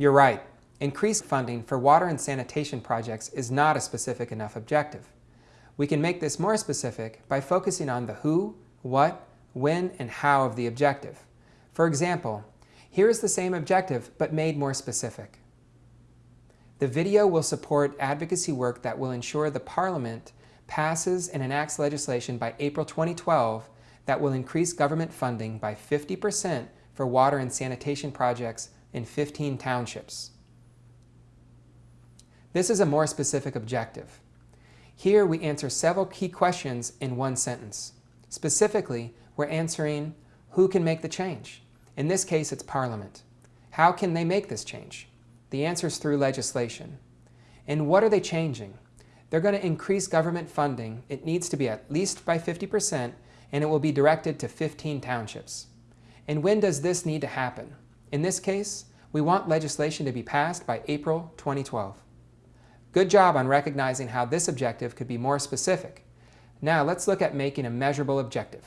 You're right. Increased funding for water and sanitation projects is not a specific enough objective. We can make this more specific by focusing on the who, what, when, and how of the objective. For example, here is the same objective but made more specific. The video will support advocacy work that will ensure the Parliament passes and enacts legislation by April 2012 that will increase government funding by 50% for water and sanitation projects in 15 townships. This is a more specific objective. Here we answer several key questions in one sentence. Specifically, we're answering who can make the change? In this case, it's Parliament. How can they make this change? The answer is through legislation. And what are they changing? They're going to increase government funding. It needs to be at least by 50%, and it will be directed to 15 townships. And when does this need to happen? In this case, we want legislation to be passed by April 2012. Good job on recognizing how this objective could be more specific. Now let's look at making a measurable objective.